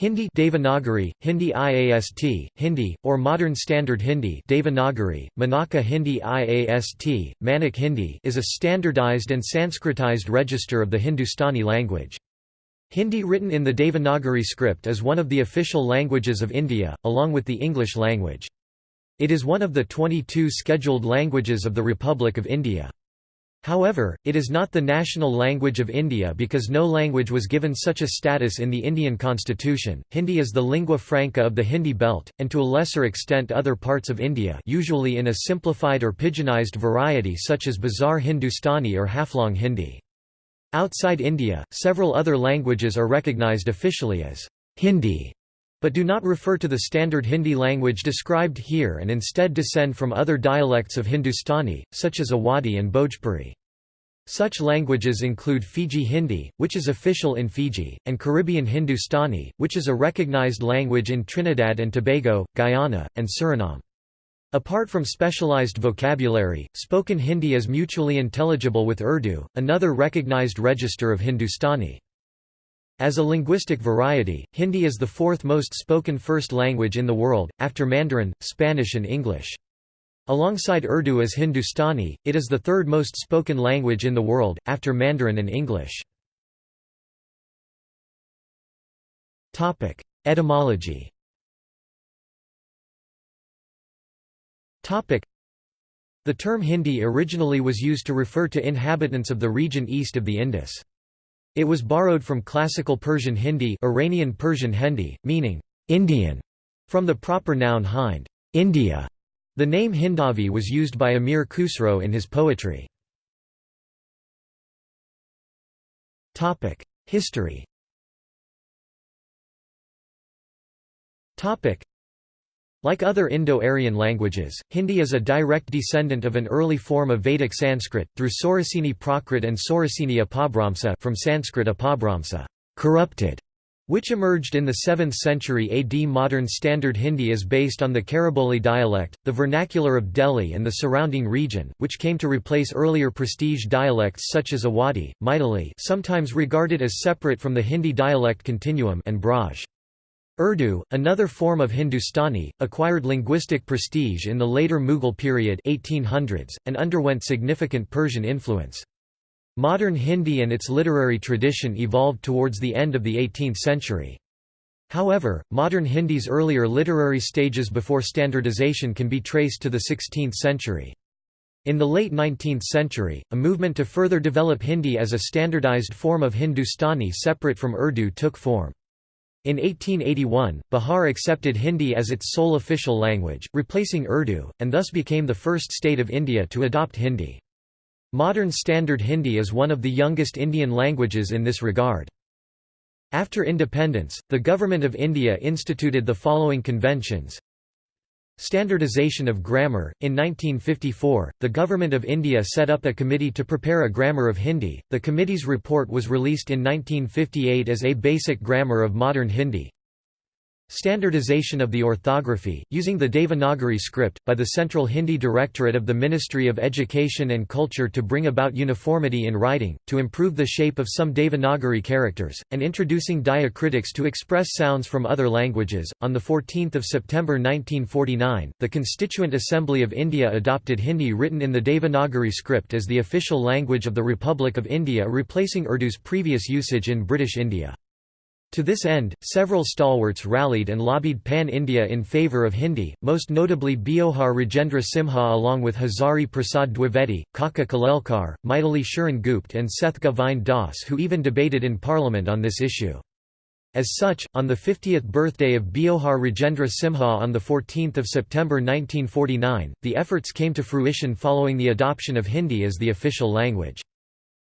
Hindi Devanagari, Hindi IAST, Hindi, or Modern Standard Hindi Devanagari, Manaka Hindi IAST, Manak Hindi is a standardized and Sanskritized register of the Hindustani language. Hindi written in the Devanagari script is one of the official languages of India, along with the English language. It is one of the 22 scheduled languages of the Republic of India. However, it is not the national language of India because no language was given such a status in the Indian constitution. Hindi is the lingua franca of the Hindi belt, and to a lesser extent other parts of India usually in a simplified or pidginized variety such as Bazar Hindustani or Haflong Hindi. Outside India, several other languages are recognized officially as Hindi but do not refer to the standard Hindi language described here and instead descend from other dialects of Hindustani, such as Awadhi and Bhojpuri. Such languages include Fiji Hindi, which is official in Fiji, and Caribbean Hindustani, which is a recognized language in Trinidad and Tobago, Guyana, and Suriname. Apart from specialized vocabulary, spoken Hindi is mutually intelligible with Urdu, another recognized register of Hindustani. As a linguistic variety, Hindi is the fourth most spoken first language in the world, after Mandarin, Spanish and English. Alongside Urdu as Hindustani, it is the third most spoken language in the world, after Mandarin and English. Etymology The term Hindi originally was used to refer to inhabitants of the region east of the Indus. It was borrowed from classical Persian Hindi Iranian Persian Hindi, meaning, Indian, from the proper noun Hind India". The name Hindavi was used by Amir Khusro in his poetry. History like other Indo-Aryan languages, Hindi is a direct descendant of an early form of Vedic Sanskrit, through Saurasini Prakrit and Saurasini Apabhramsa from Sanskrit Apabhramsa corrupted", which emerged in the 7th century AD. Modern Standard Hindi is based on the Khariboli dialect, the vernacular of Delhi and the surrounding region, which came to replace earlier prestige dialects such as Awadhi, Maithili sometimes regarded as separate from the Hindi dialect continuum and Braj. Urdu, another form of Hindustani, acquired linguistic prestige in the later Mughal period 1800s, and underwent significant Persian influence. Modern Hindi and its literary tradition evolved towards the end of the 18th century. However, modern Hindi's earlier literary stages before standardization can be traced to the 16th century. In the late 19th century, a movement to further develop Hindi as a standardized form of Hindustani separate from Urdu took form. In 1881, Bihar accepted Hindi as its sole official language, replacing Urdu, and thus became the first state of India to adopt Hindi. Modern Standard Hindi is one of the youngest Indian languages in this regard. After independence, the Government of India instituted the following conventions Standardization of grammar In 1954, the Government of India set up a committee to prepare a grammar of Hindi. The committee's report was released in 1958 as A Basic Grammar of Modern Hindi. Standardization of the orthography, using the Devanagari script, by the Central Hindi Directorate of the Ministry of Education and Culture to bring about uniformity in writing, to improve the shape of some Devanagari characters, and introducing diacritics to express sounds from other languages. On 14 September 1949, the Constituent Assembly of India adopted Hindi written in the Devanagari script as the official language of the Republic of India replacing Urdu's previous usage in British India. To this end, several stalwarts rallied and lobbied Pan-India in favour of Hindi, most notably Beohar Rajendra Simha along with Hazari Prasad Dwivedi, Kaka Kalelkar, Maithili Sharan Gupt and Seth Govind Das who even debated in parliament on this issue. As such, on the 50th birthday of Beohar Rajendra Simha on 14 September 1949, the efforts came to fruition following the adoption of Hindi as the official language.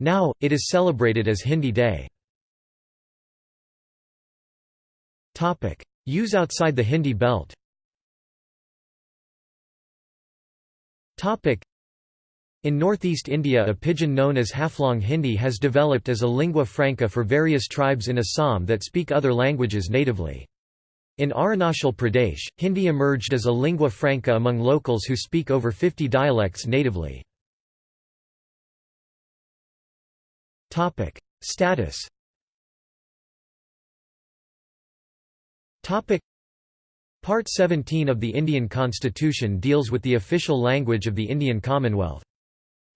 Now, it is celebrated as Hindi Day. Use outside the Hindi belt Topic: in northeast India a pidgin known as Haflong Hindi has developed as a lingua franca for various tribes in Assam that speak other languages natively. In Arunachal Pradesh, Hindi emerged as a lingua franca among locals who speak over 50 dialects natively. Status Part 17 of the Indian Constitution deals with the official language of the Indian Commonwealth.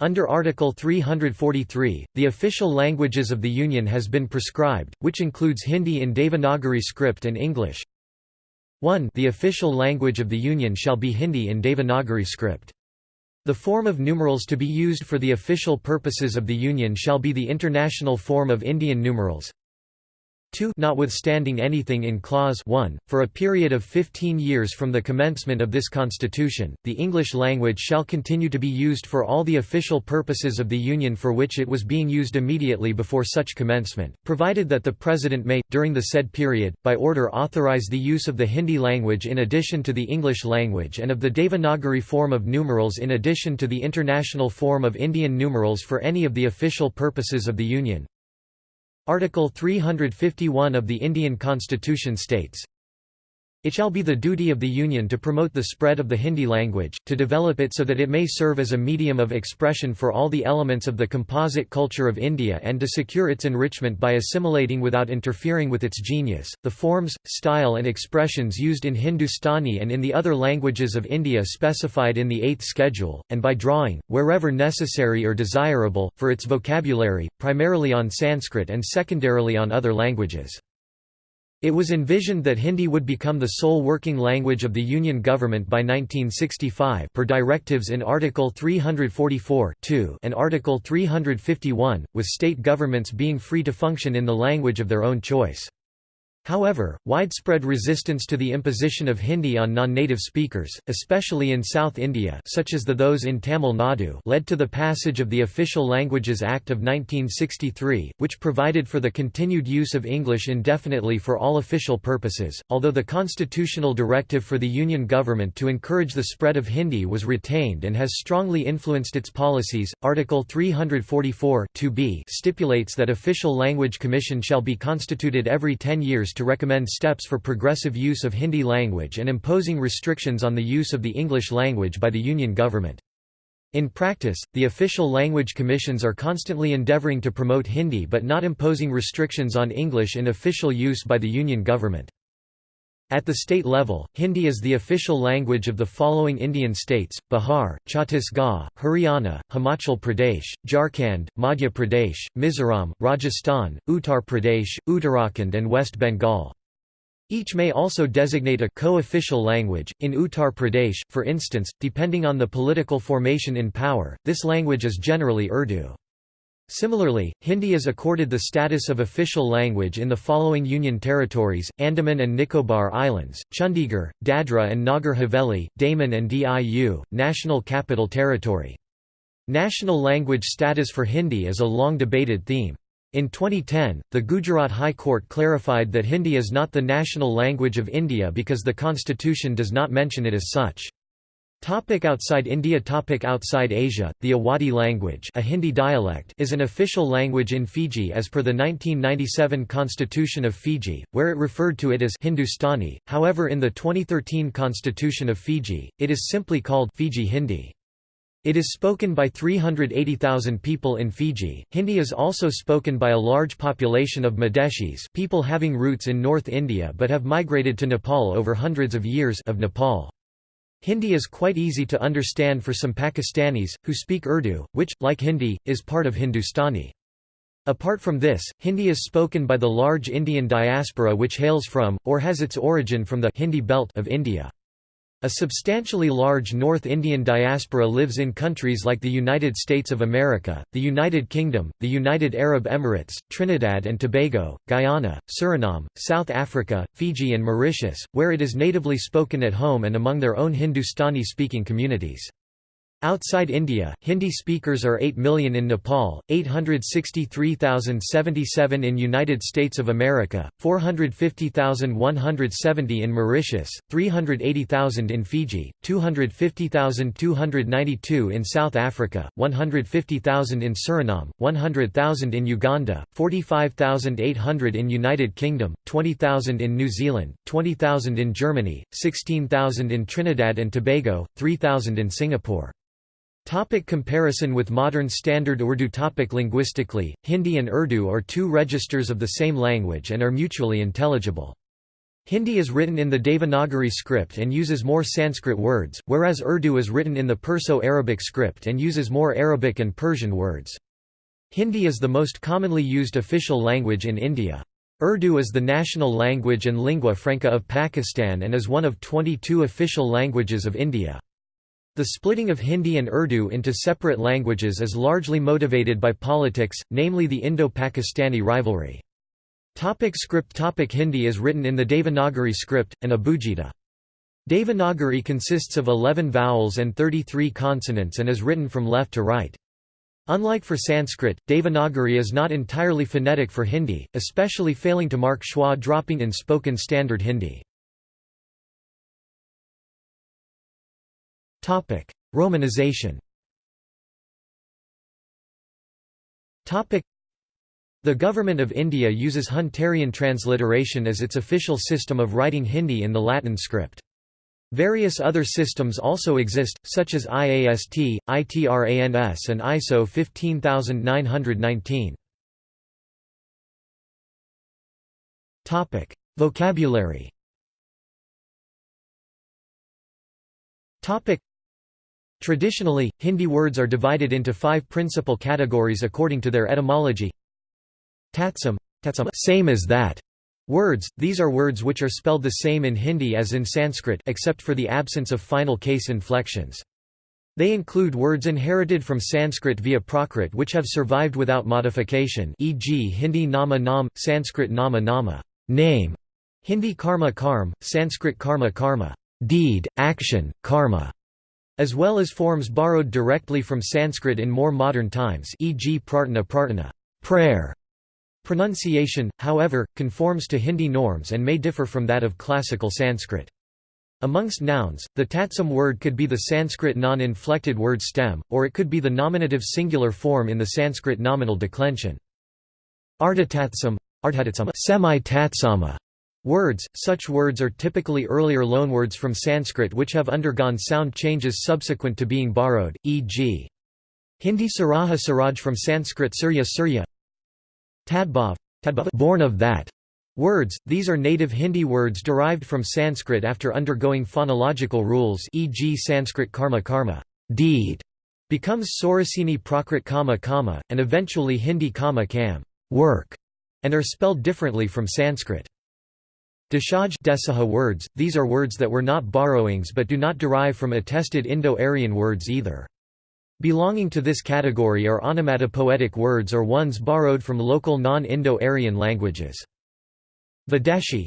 Under Article 343, the official languages of the Union has been prescribed, which includes Hindi in Devanagari script and English. 1 The official language of the Union shall be Hindi in Devanagari script. The form of numerals to be used for the official purposes of the Union shall be the international form of Indian numerals. 2 Notwithstanding anything in Clause 1, for a period of 15 years from the commencement of this Constitution, the English language shall continue to be used for all the official purposes of the Union for which it was being used immediately before such commencement, provided that the President may, during the said period, by order authorize the use of the Hindi language in addition to the English language and of the Devanagari form of numerals in addition to the international form of Indian numerals for any of the official purposes of the Union. Article 351 of the Indian Constitution states, it shall be the duty of the Union to promote the spread of the Hindi language, to develop it so that it may serve as a medium of expression for all the elements of the composite culture of India and to secure its enrichment by assimilating without interfering with its genius. The forms, style, and expressions used in Hindustani and in the other languages of India specified in the Eighth Schedule, and by drawing, wherever necessary or desirable, for its vocabulary, primarily on Sanskrit and secondarily on other languages. It was envisioned that Hindi would become the sole working language of the Union government by 1965 per directives in Article 344 and Article 351, with state governments being free to function in the language of their own choice. However, widespread resistance to the imposition of Hindi on non-native speakers, especially in South India such as the those in Tamil Nadu led to the passage of the Official Languages Act of 1963, which provided for the continued use of English indefinitely for all official purposes, although the constitutional directive for the Union government to encourage the spread of Hindi was retained and has strongly influenced its policies. Article 344 stipulates that official language commission shall be constituted every 10 years to recommend steps for progressive use of Hindi language and imposing restrictions on the use of the English language by the Union government. In practice, the official language commissions are constantly endeavouring to promote Hindi but not imposing restrictions on English in official use by the Union government. At the state level, Hindi is the official language of the following Indian states, Bihar, Chhattisgarh, Haryana, Himachal Pradesh, Jharkhand, Madhya Pradesh, Mizoram, Rajasthan, Uttar Pradesh, Uttarakhand and West Bengal. Each may also designate a co-official language. In Uttar Pradesh, for instance, depending on the political formation in power, this language is generally Urdu. Similarly, Hindi is accorded the status of official language in the following Union territories, Andaman and Nicobar Islands, Chandigarh, Dadra and Nagar Haveli, Daman and Diu, National Capital Territory. National language status for Hindi is a long debated theme. In 2010, the Gujarat High Court clarified that Hindi is not the national language of India because the constitution does not mention it as such. Topic outside India Topic Outside Asia, the Awadhi language a Hindi dialect is an official language in Fiji as per the 1997 Constitution of Fiji, where it referred to it as Hindustani, however in the 2013 Constitution of Fiji, it is simply called Fiji Hindi. It is spoken by 380,000 people in Fiji. Hindi is also spoken by a large population of Madeshis people having roots in North India but have migrated to Nepal over hundreds of years of Nepal. Hindi is quite easy to understand for some Pakistanis, who speak Urdu, which, like Hindi, is part of Hindustani. Apart from this, Hindi is spoken by the large Indian diaspora which hails from, or has its origin from the Hindi belt of India. A substantially large North Indian diaspora lives in countries like the United States of America, the United Kingdom, the United Arab Emirates, Trinidad and Tobago, Guyana, Suriname, South Africa, Fiji and Mauritius, where it is natively spoken at home and among their own Hindustani-speaking communities. Outside India, Hindi speakers are 8 million in Nepal, 863,077 in United States of America, 450,170 in Mauritius, 380,000 in Fiji, 250,292 in South Africa, 150,000 in Suriname, 100,000 in Uganda, 45,800 in United Kingdom, 20,000 in New Zealand, 20,000 in Germany, 16,000 in Trinidad and Tobago, 3,000 in Singapore. Topic comparison with modern Standard Urdu topic Linguistically, Hindi and Urdu are two registers of the same language and are mutually intelligible. Hindi is written in the Devanagari script and uses more Sanskrit words, whereas Urdu is written in the Perso-Arabic script and uses more Arabic and Persian words. Hindi is the most commonly used official language in India. Urdu is the national language and lingua franca of Pakistan and is one of 22 official languages of India. The splitting of Hindi and Urdu into separate languages is largely motivated by politics, namely the Indo-Pakistani rivalry. Topic script Topic Hindi is written in the Devanagari script, and Abugida. Devanagari consists of 11 vowels and 33 consonants and is written from left to right. Unlike for Sanskrit, Devanagari is not entirely phonetic for Hindi, especially failing to mark schwa dropping in spoken standard Hindi. Romanization. The Government of India uses Hunterian transliteration as its official system of writing Hindi in the Latin script. Various other systems also exist, such as IAST, ITRANS and ISO 15919. Vocabulary Traditionally, Hindi words are divided into five principal categories according to their etymology Tatsam, same as that. Words, these are words which are spelled the same in Hindi as in Sanskrit except for the absence of final case inflections. They include words inherited from Sanskrit via Prakrit which have survived without modification e.g. Hindi nama nam, Sanskrit nama nama name", Hindi karma karm, Sanskrit karma karma deed, action, karma", as well as forms borrowed directly from Sanskrit in more modern times e.g. prarthana prarthana prayer", Pronunciation, however, conforms to Hindi norms and may differ from that of classical Sanskrit. Amongst nouns, the tatsam word could be the Sanskrit non-inflected word stem, or it could be the nominative singular form in the Sanskrit nominal declension. Ardhatatsam, semi-tatsama words, such words are typically earlier loanwords from Sanskrit which have undergone sound changes subsequent to being borrowed, e.g. Hindi Saraha Saraj from Sanskrit Surya Surya Tadbhav, born of that words, these are native Hindi words derived from Sanskrit after undergoing phonological rules e.g. Sanskrit karma karma deed, becomes Saurasini Prakrit kama kama, and eventually Hindi kama kam work, and are spelled differently from Sanskrit. Deshaj Desaha words, these are words that were not borrowings but do not derive from attested Indo-Aryan words either. Belonging to this category are onomatopoetic words or ones borrowed from local non-Indo-Aryan languages. Videshi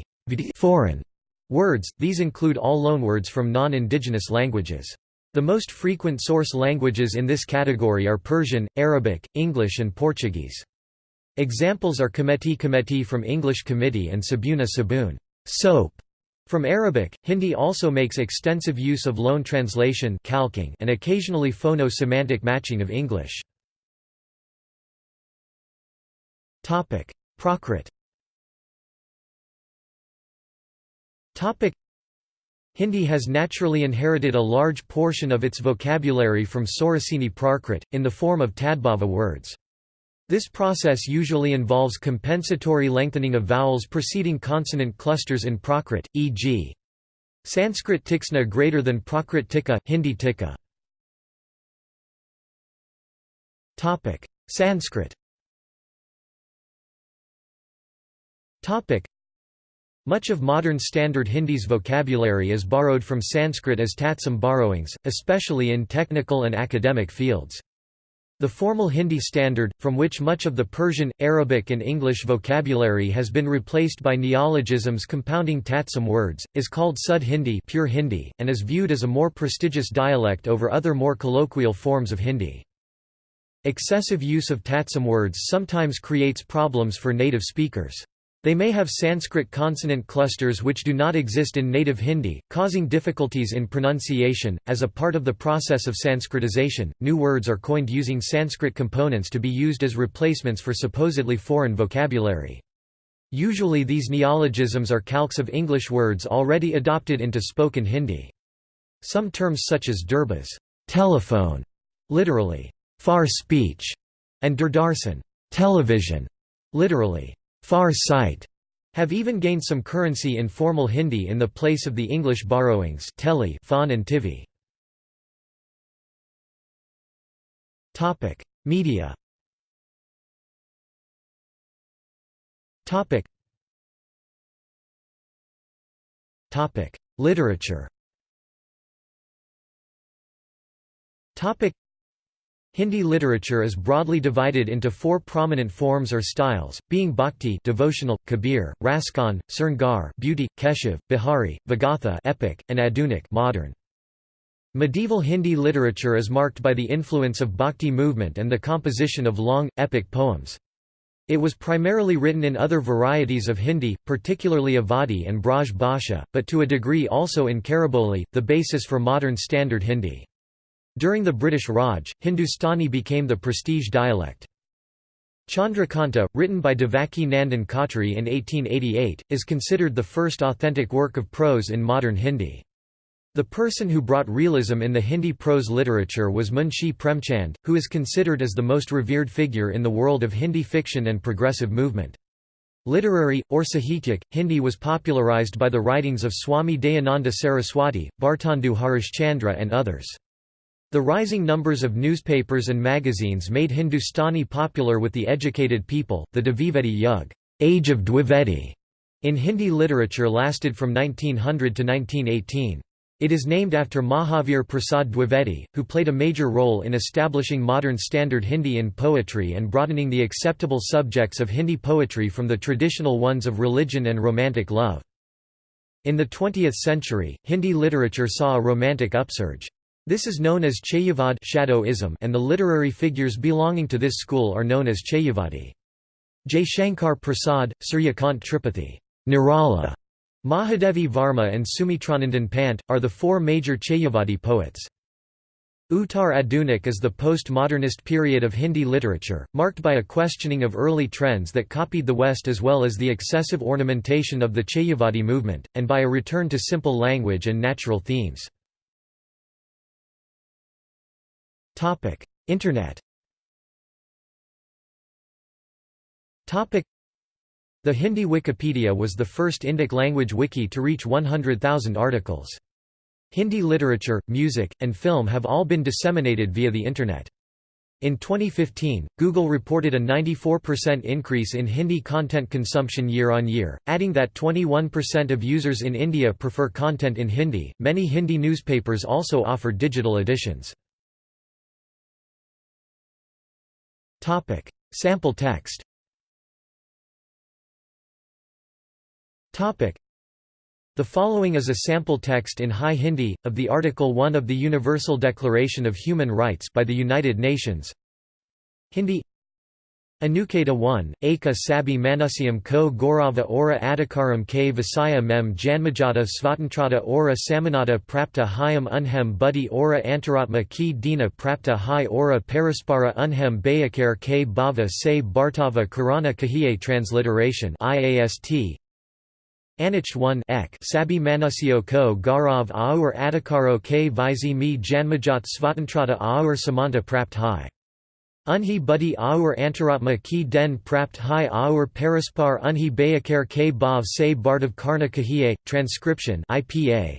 foreign words, these include all loanwords from non-indigenous languages. The most frequent source languages in this category are Persian, Arabic, English and Portuguese. Examples are Cometi Cometi from English committee and Sabuna Sabun soap", from Arabic, Hindi also makes extensive use of loan translation calquing and occasionally phono-semantic matching of English. Prakrit Hindi has naturally inherited a large portion of its vocabulary from Saurasini Prakrit, in the form of Tadbhava words. This process usually involves compensatory lengthening of vowels preceding consonant clusters in Prakrit, e.g. Sanskrit tiksna greater than Prakrit tika, Hindi tika. Sanskrit much of modern Standard Hindi's vocabulary is borrowed from Sanskrit as tatsam borrowings, especially in technical and academic fields. The formal Hindi standard, from which much of the Persian, Arabic and English vocabulary has been replaced by neologisms compounding tatsam words, is called Sud Hindi, pure Hindi and is viewed as a more prestigious dialect over other more colloquial forms of Hindi. Excessive use of tatsam words sometimes creates problems for native speakers. They may have Sanskrit consonant clusters which do not exist in native Hindi, causing difficulties in pronunciation. As a part of the process of Sanskritization, new words are coined using Sanskrit components to be used as replacements for supposedly foreign vocabulary. Usually these neologisms are calques of English words already adopted into spoken Hindi. Some terms such as durbas telephone, literally, far speech, and durdarsan television, literally, far sight, have even gained some currency in formal Hindi in the place of the English borrowings Teli, Fawn and Tivi. Media Topic. Topic: Literature Hindi literature is broadly divided into four prominent forms or styles, being bhakti devotional, kabir, raskan, sringar beauty, keshav, bihari, vagatha epic, and adunik modern. Medieval Hindi literature is marked by the influence of bhakti movement and the composition of long, epic poems. It was primarily written in other varieties of Hindi, particularly Awadhi and Braj Bhasha, but to a degree also in Khariboli, the basis for modern Standard Hindi. During the British Raj, Hindustani became the prestige dialect. Chandrakanta, written by Devaki Nandan Khatri in 1888, is considered the first authentic work of prose in modern Hindi. The person who brought realism in the Hindi prose literature was Munshi Premchand, who is considered as the most revered figure in the world of Hindi fiction and progressive movement. Literary, or Sahityak, Hindi was popularized by the writings of Swami Dayananda Saraswati, Bhartendu Harishchandra and others. The rising numbers of newspapers and magazines made Hindustani popular with the educated people. The Dvivedi Yug Age of Dwivedi in Hindi literature lasted from 1900 to 1918. It is named after Mahavir Prasad Dwivedi, who played a major role in establishing modern standard Hindi in poetry and broadening the acceptable subjects of Hindi poetry from the traditional ones of religion and romantic love. In the 20th century, Hindi literature saw a romantic upsurge. This is known as Chayavad shadowism and the literary figures belonging to this school are known as Chayavadi. Shankar Prasad, Suryakant Tripathi, Nirala, Mahadevi Varma and Sumitranandan Pant, are the four major Chayavadi poets. Uttar Adunik is the post-modernist period of Hindi literature, marked by a questioning of early trends that copied the West as well as the excessive ornamentation of the Chayavadi movement, and by a return to simple language and natural themes. Topic: Internet. Topic: The Hindi Wikipedia was the first Indic language wiki to reach 100,000 articles. Hindi literature, music, and film have all been disseminated via the Internet. In 2015, Google reported a 94% increase in Hindi content consumption year on year, adding that 21% of users in India prefer content in Hindi. Many Hindi newspapers also offer digital editions. Topic: Sample text. Topic: The following is a sample text in High Hindi of the Article 1 of the Universal Declaration of Human Rights by the United Nations. Hindi Anuketa 1, Eka Sabi Manusyam ko Gaurava Ora Adhikaram k Visaya mem Janmajata Svatantrata Ora Samanata Prapta Hyam Unhem Buddhi Ora Antaratma ki Dina Prapta Hai Ora Paraspara Unhem Bayakar k Bhava se Bhartava Karana Kahiye Transliteration IAST Anich 1 ek Sabi Manusyo ko Gaurav Aur Adhikaro k Visi mi Janmajat Svatantrata Aur Samanta Prapt Hai Unhi buddhi aur antaratma ki den prapt hai aur paraspar unhi bayakar ke bhav se bardav karna kahiye, transcription IPA.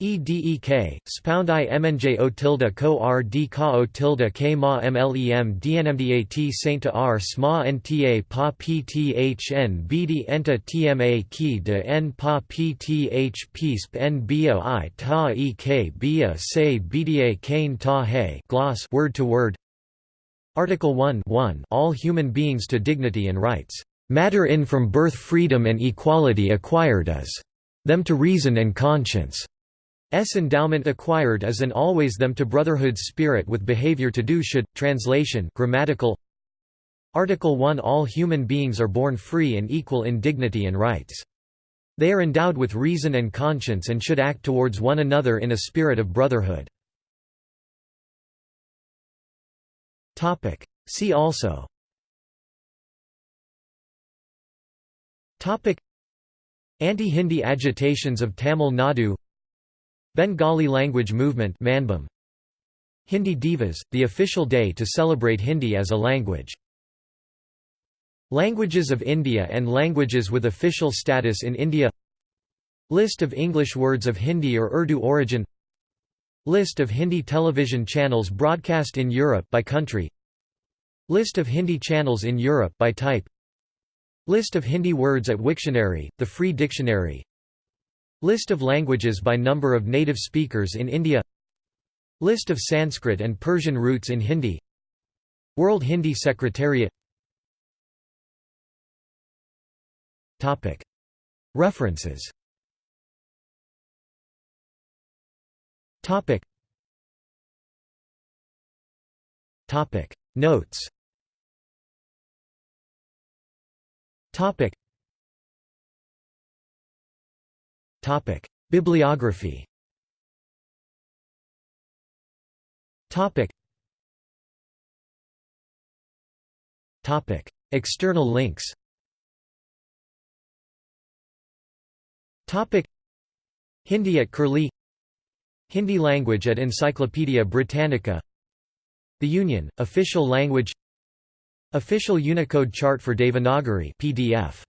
EDEK, spound i mnj o tilde ko r d ka o tilde k ma mlem dnmdat sainta r sma nta pa pthn bd enta tma ki de n pa pth pisp n bia i ta ek bia se bda kain ta he gloss word to word Article 1 1 All human beings to dignity and rights. Matter in from birth freedom and equality acquired as them to reason and conscience. S endowment acquired as and always them to brotherhood spirit with behavior to do should. Translation grammatical Article 1 All human beings are born free and equal in dignity and rights. They are endowed with reason and conscience and should act towards one another in a spirit of brotherhood. Topic. See also. Topic. Anti-Hindi agitations of Tamil Nadu. Bengali language movement Manbhum Hindi Divas, the official day to celebrate Hindi as a language. Languages of India and languages with official status in India. List of English words of Hindi or Urdu origin List of Hindi television channels broadcast in Europe by country. List of Hindi channels in Europe by type. List of Hindi words at Wiktionary, the free dictionary. List of languages by number of native speakers in India. List of Sanskrit and Persian roots in Hindi. World Hindi Secretariat. References Topic. Topic. Notes. Topic. Topic. Bibliography. Topic. Topic. External links. Topic. Hindi at Curlie Hindi language at Encyclopaedia Britannica. The Union, official language. Official Unicode chart for Devanagari PDF